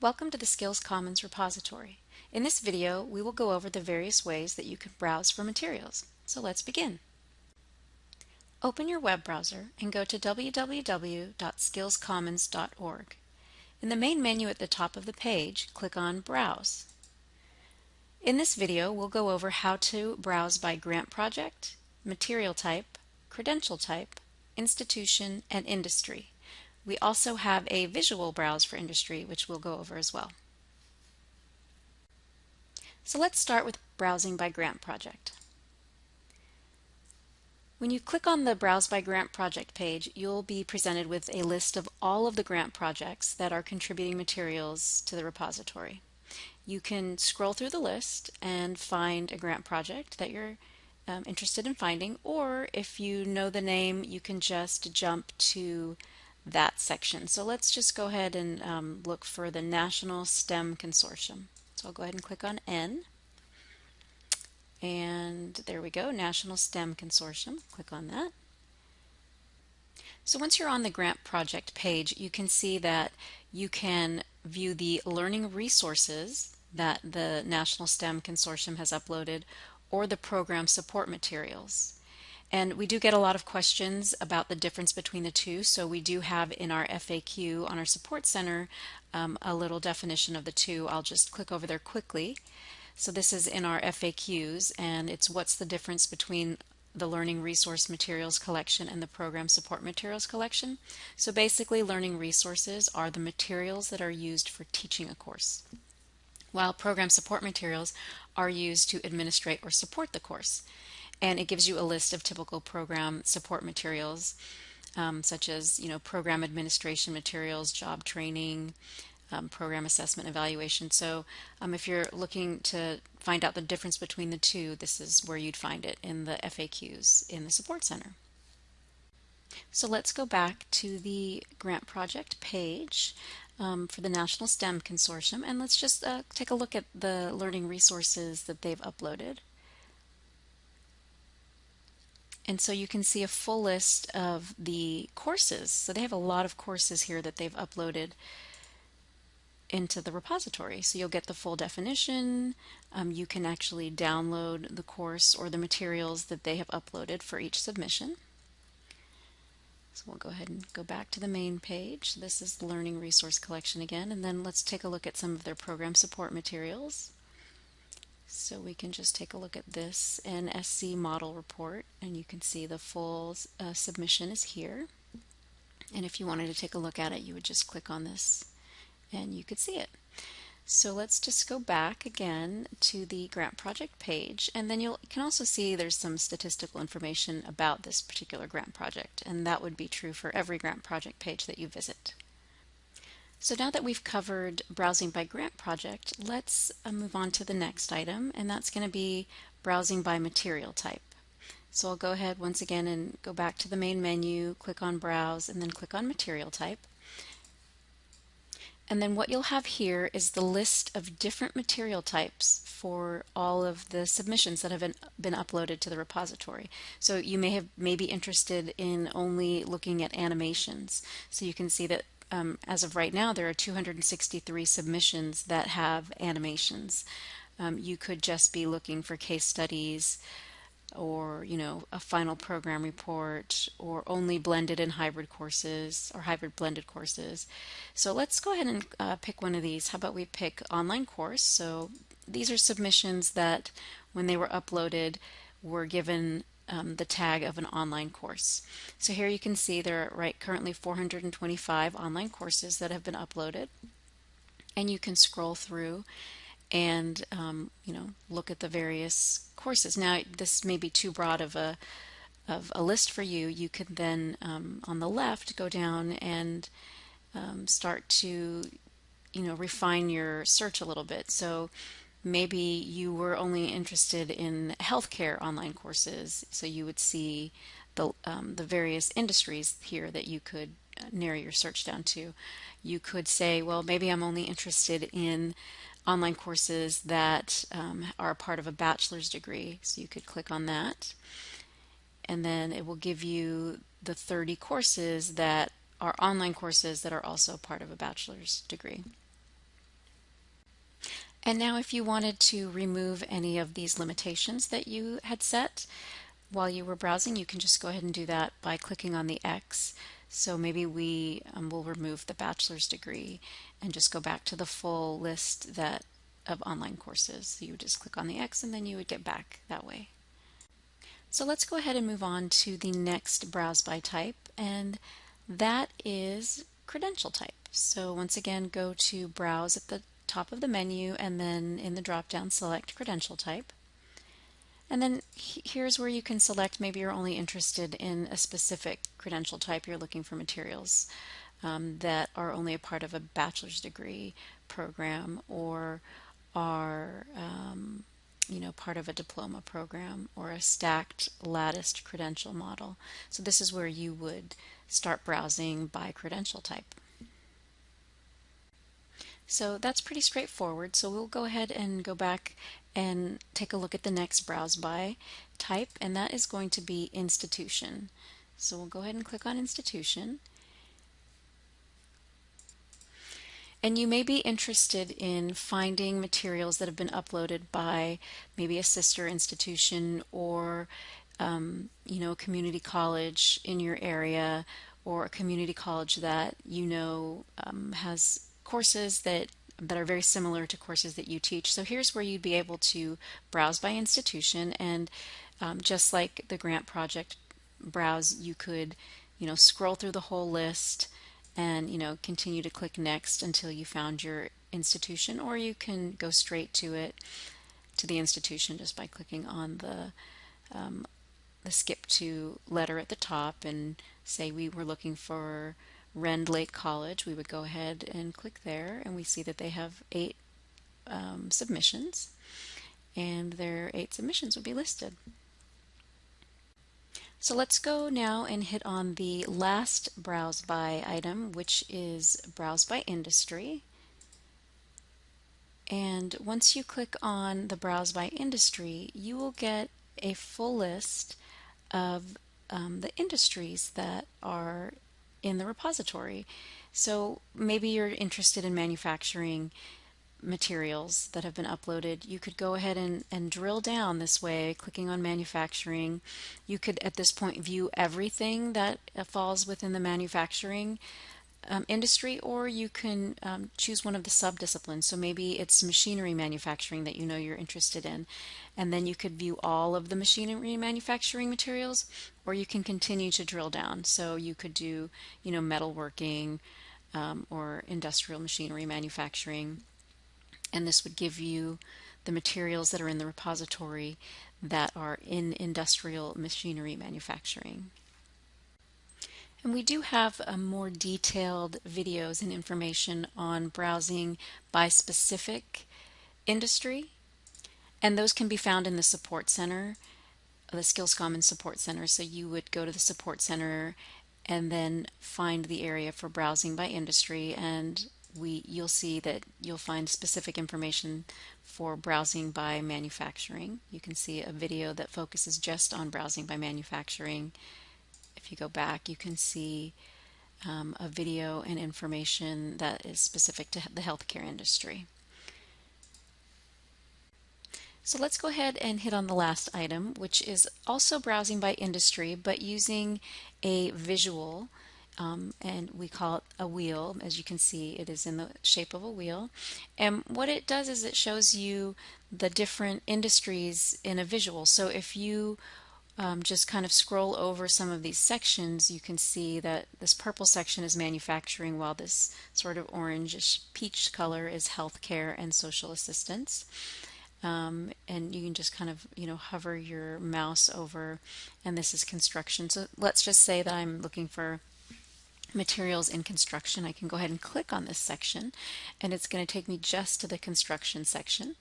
Welcome to the Skills Commons repository. In this video, we will go over the various ways that you can browse for materials. So let's begin. Open your web browser and go to www.skillscommons.org. In the main menu at the top of the page, click on Browse. In this video, we'll go over how to browse by grant project, material type, credential type, institution, and industry. We also have a visual browse for industry, which we'll go over as well. So let's start with browsing by grant project. When you click on the Browse by Grant Project page, you'll be presented with a list of all of the grant projects that are contributing materials to the repository. You can scroll through the list and find a grant project that you're um, interested in finding, or if you know the name, you can just jump to that section. So let's just go ahead and um, look for the National STEM Consortium. So I'll go ahead and click on N. And there we go, National STEM Consortium. Click on that. So once you're on the grant project page, you can see that you can view the learning resources that the National STEM Consortium has uploaded or the program support materials. And we do get a lot of questions about the difference between the two, so we do have in our FAQ on our Support Center um, a little definition of the two. I'll just click over there quickly. So this is in our FAQs, and it's what's the difference between the Learning Resource Materials Collection and the Program Support Materials Collection. So basically, learning resources are the materials that are used for teaching a course, while program support materials are used to administrate or support the course and it gives you a list of typical program support materials um, such as you know program administration materials, job training, um, program assessment evaluation. So um, if you're looking to find out the difference between the two, this is where you'd find it in the FAQs in the Support Center. So let's go back to the grant project page um, for the National STEM Consortium and let's just uh, take a look at the learning resources that they've uploaded. And so you can see a full list of the courses. So they have a lot of courses here that they've uploaded into the repository. So you'll get the full definition. Um, you can actually download the course or the materials that they have uploaded for each submission. So we'll go ahead and go back to the main page. This is the Learning Resource Collection again, and then let's take a look at some of their program support materials. So we can just take a look at this NSC model report and you can see the full uh, submission is here. And if you wanted to take a look at it, you would just click on this and you could see it. So let's just go back again to the grant project page and then you can also see there's some statistical information about this particular grant project and that would be true for every grant project page that you visit. So now that we've covered browsing by grant project, let's uh, move on to the next item, and that's going to be browsing by material type. So I'll go ahead once again and go back to the main menu, click on Browse, and then click on Material Type. And then what you'll have here is the list of different material types for all of the submissions that have been, been uploaded to the repository. So you may have may be interested in only looking at animations. So you can see that um, as of right now, there are 263 submissions that have animations. Um, you could just be looking for case studies or, you know, a final program report or only blended and hybrid courses or hybrid blended courses. So let's go ahead and uh, pick one of these. How about we pick online course? So these are submissions that when they were uploaded were given um, the tag of an online course. So here you can see there are right currently 425 online courses that have been uploaded and you can scroll through and um, you know look at the various courses. Now this may be too broad of a of a list for you. You can then um, on the left go down and um, start to you know refine your search a little bit. So maybe you were only interested in healthcare online courses, so you would see the, um, the various industries here that you could uh, narrow your search down to. You could say, well, maybe I'm only interested in online courses that um, are part of a bachelor's degree, so you could click on that. And then it will give you the 30 courses that are online courses that are also part of a bachelor's degree. And now if you wanted to remove any of these limitations that you had set while you were browsing, you can just go ahead and do that by clicking on the X. So maybe we um, will remove the bachelor's degree and just go back to the full list that of online courses. So you would just click on the X and then you would get back that way. So let's go ahead and move on to the next browse by type and that is credential type. So once again go to browse at the top of the menu and then in the drop down select credential type. And then here's where you can select maybe you're only interested in a specific credential type. You're looking for materials um, that are only a part of a bachelor's degree program or are um, you know part of a diploma program or a stacked latticed credential model. So this is where you would start browsing by credential type. So that's pretty straightforward. So we'll go ahead and go back and take a look at the next browse by type, and that is going to be institution. So we'll go ahead and click on institution. And you may be interested in finding materials that have been uploaded by maybe a sister institution or um, you know, a community college in your area or a community college that you know um, has courses that that are very similar to courses that you teach. So here's where you'd be able to browse by institution and um, just like the grant project browse, you could, you know, scroll through the whole list and, you know, continue to click next until you found your institution or you can go straight to it to the institution just by clicking on the um, the skip to letter at the top and say we were looking for Rend Lake College, we would go ahead and click there and we see that they have eight um, submissions and their eight submissions would be listed. So let's go now and hit on the last browse by item which is browse by industry and once you click on the browse by industry you will get a full list of um, the industries that are in the repository. So maybe you're interested in manufacturing materials that have been uploaded. You could go ahead and, and drill down this way, clicking on manufacturing. You could at this point view everything that falls within the manufacturing um, industry, or you can um, choose one of the subdisciplines. So maybe it's machinery manufacturing that you know you're interested in, and then you could view all of the machinery manufacturing materials, or you can continue to drill down. So you could do, you know, metalworking um, or industrial machinery manufacturing, and this would give you the materials that are in the repository that are in industrial machinery manufacturing. And we do have uh, more detailed videos and information on browsing by specific industry. And those can be found in the Support Center, the Skills Commons Support Center. So you would go to the Support Center and then find the area for browsing by industry and we you'll see that you'll find specific information for browsing by manufacturing. You can see a video that focuses just on browsing by manufacturing if you go back, you can see um, a video and information that is specific to the healthcare industry. So let's go ahead and hit on the last item, which is also browsing by industry, but using a visual, um, and we call it a wheel. As you can see, it is in the shape of a wheel. And what it does is it shows you the different industries in a visual. So if you um, just kind of scroll over some of these sections, you can see that this purple section is manufacturing, while this sort of orangish peach color is healthcare and social assistance. Um, and you can just kind of, you know, hover your mouse over, and this is construction. So let's just say that I'm looking for materials in construction. I can go ahead and click on this section, and it's going to take me just to the construction section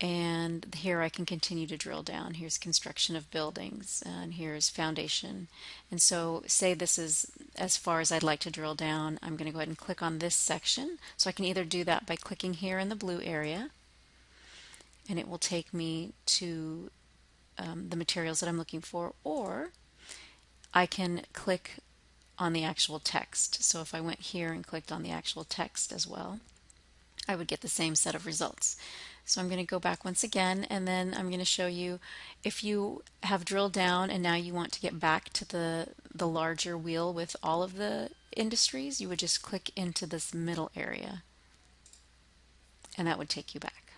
and here I can continue to drill down. Here's construction of buildings and here's foundation. And so say this is as far as I'd like to drill down, I'm going to go ahead and click on this section. So I can either do that by clicking here in the blue area and it will take me to um, the materials that I'm looking for or I can click on the actual text. So if I went here and clicked on the actual text as well, I would get the same set of results. So I'm going to go back once again and then I'm going to show you if you have drilled down and now you want to get back to the, the larger wheel with all of the industries, you would just click into this middle area and that would take you back.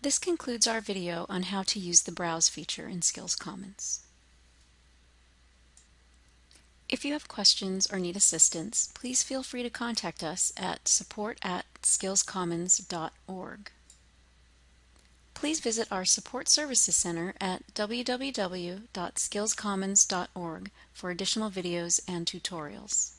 This concludes our video on how to use the Browse feature in Skills Commons. If you have questions or need assistance, please feel free to contact us at support at skillscommons.org. Please visit our Support Services Center at www.skillscommons.org for additional videos and tutorials.